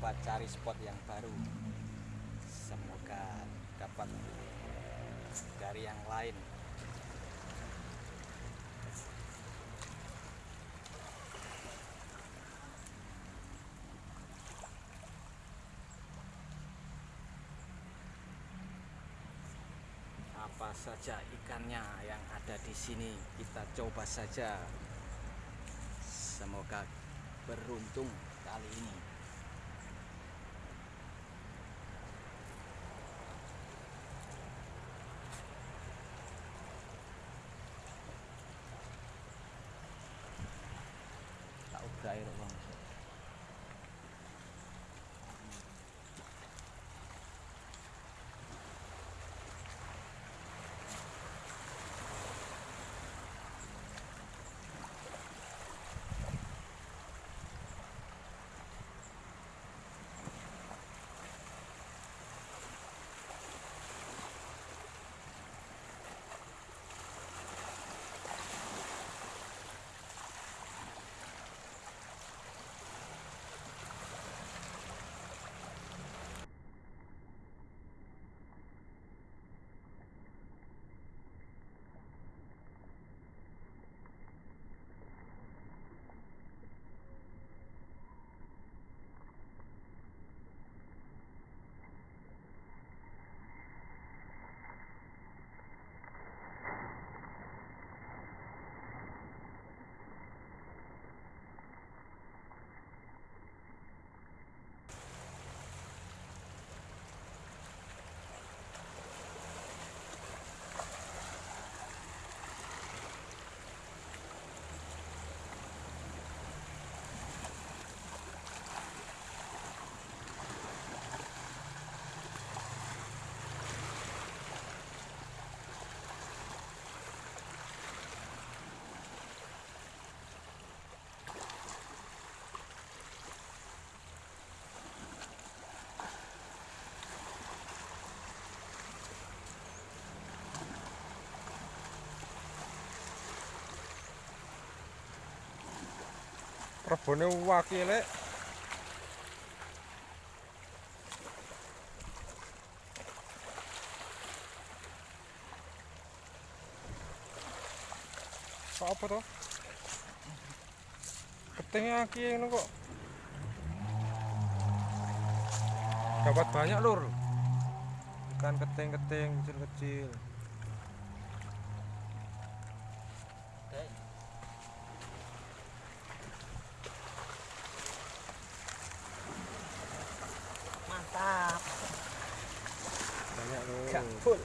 coba cari spot yang baru. Semoga dapat dari yang lain. Apa saja ikannya yang ada di sini? Kita coba saja. Semoga beruntung kali ini rebone wakile kok apa toh ketingnya aki ini kok. Dapat banyak lur. Ikan keting-keting kecil-kecil mantap banyak lur Gak full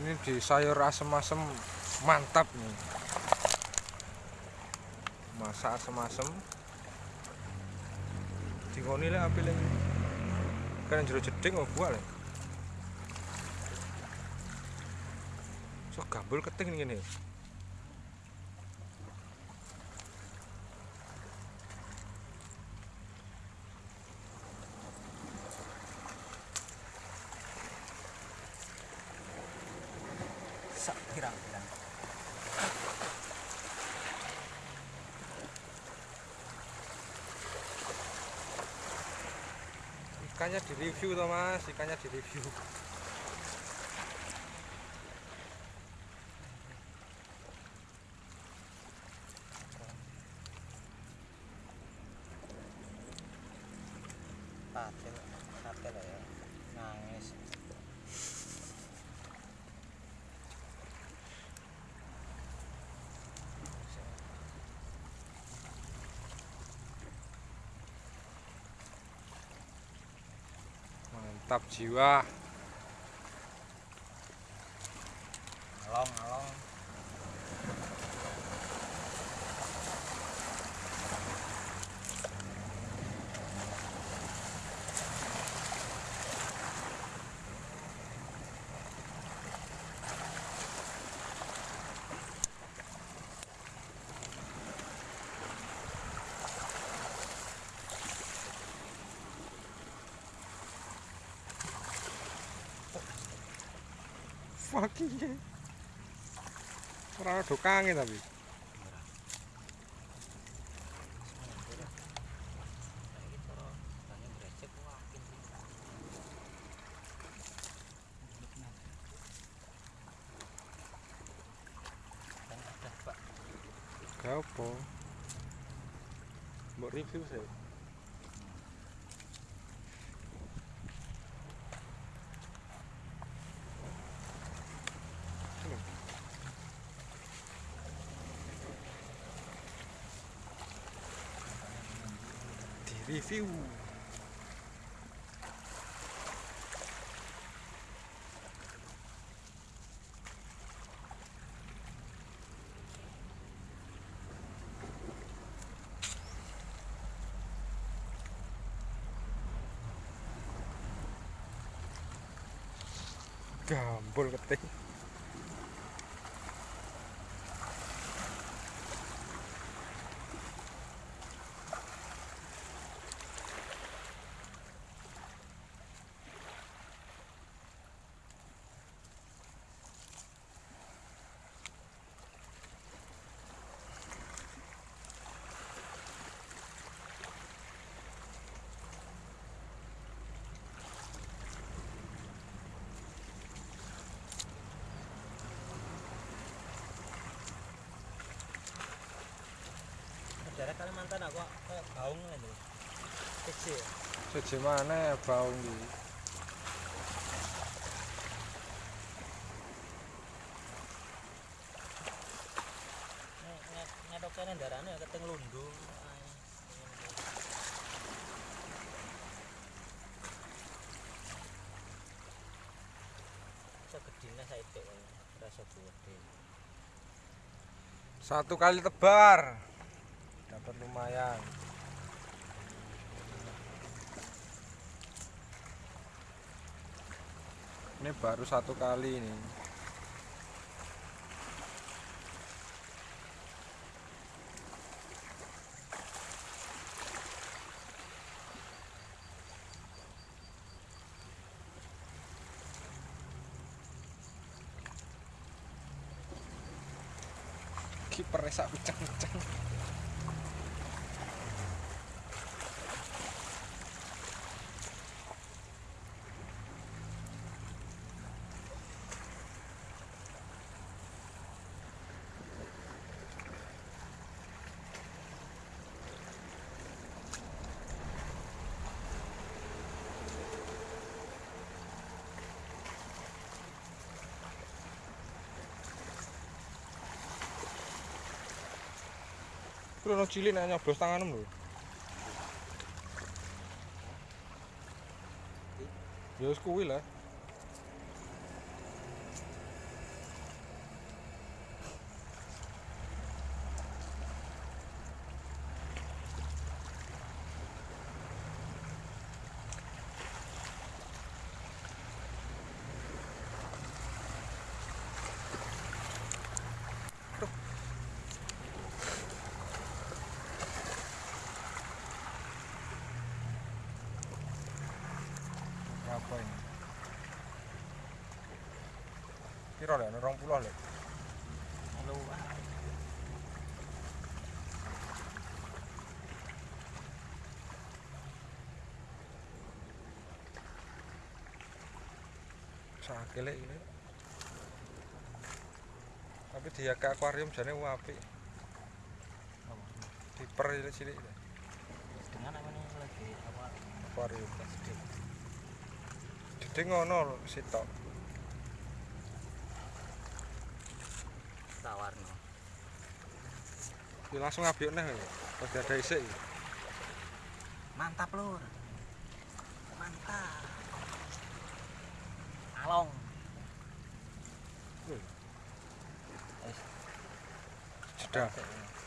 ini di sayur asem-asem mantap nih. Masak asem-asem. Dingoni lah api kan jero jeding mau buah lah so gambul keting ini sak pirang-pirang ikannya di review toh mas. Ikannya di review patil patil ya mantap jiwa fuck iya ora ada kangen tapi. Gak apa. Mbok review saya di review gambol keting daerah Kalimantan aku kayak kecil. Siji mana baung di? Ngetoknya darahnya keteng lundu. Segedine saya itu rasa gede. Satu kali tebar dapat lumayan. Ini baru satu kali ini. Kiper sak uceng-uceng Kuwi ono cilik nek nyoblos tanganmu lho. Ya wis kuwi lah. Apa ini? Piro lek? 20 lek. Sakit lek ini. Tapi dia ke akuarium jane apik. Diper cilik-cilik dengan apa nih lagi apa akuarium. gede ngono sitok. Sawarno. warno. Ini langsung ngabiok nih, pas ada isik. Mantap lur, mantap. Along. Sudah. Hmm.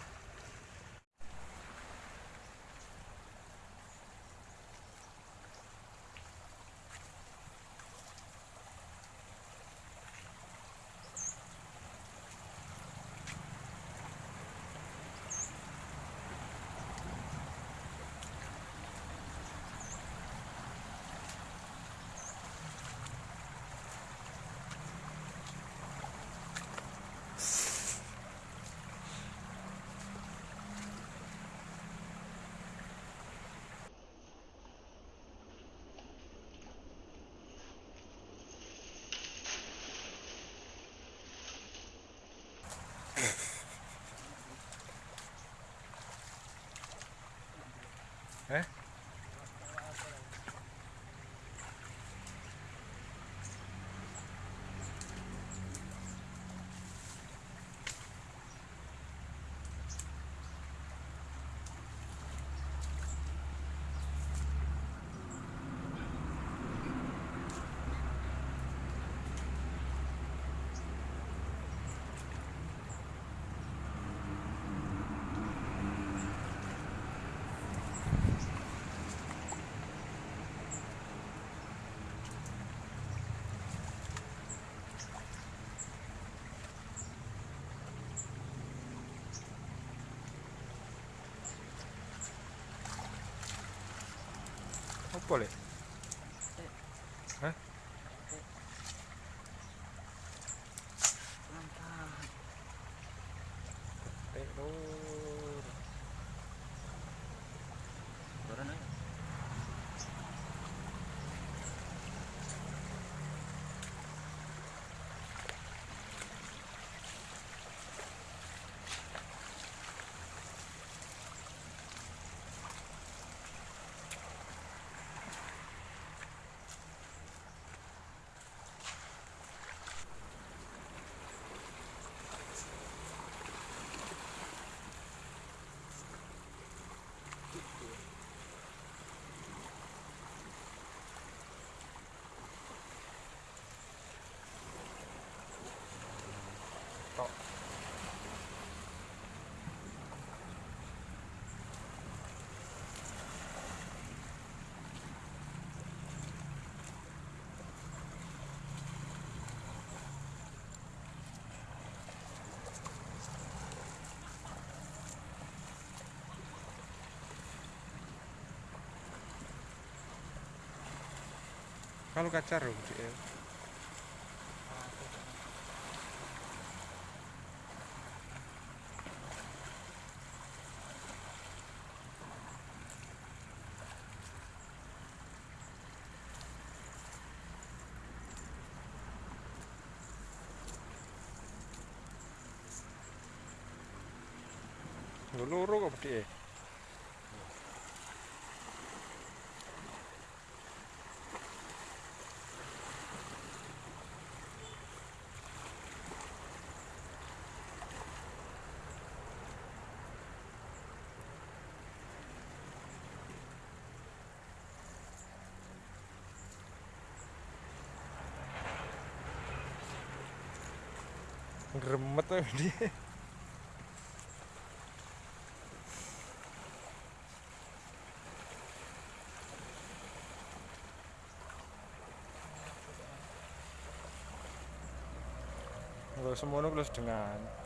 Apa lek? Hah? Mantap. Eh, lur. Turun aja. Tok. Kalau kacar loh. Lho, loro kok Dik, Gremet tuh dia. Kalau semono kalau sedengan.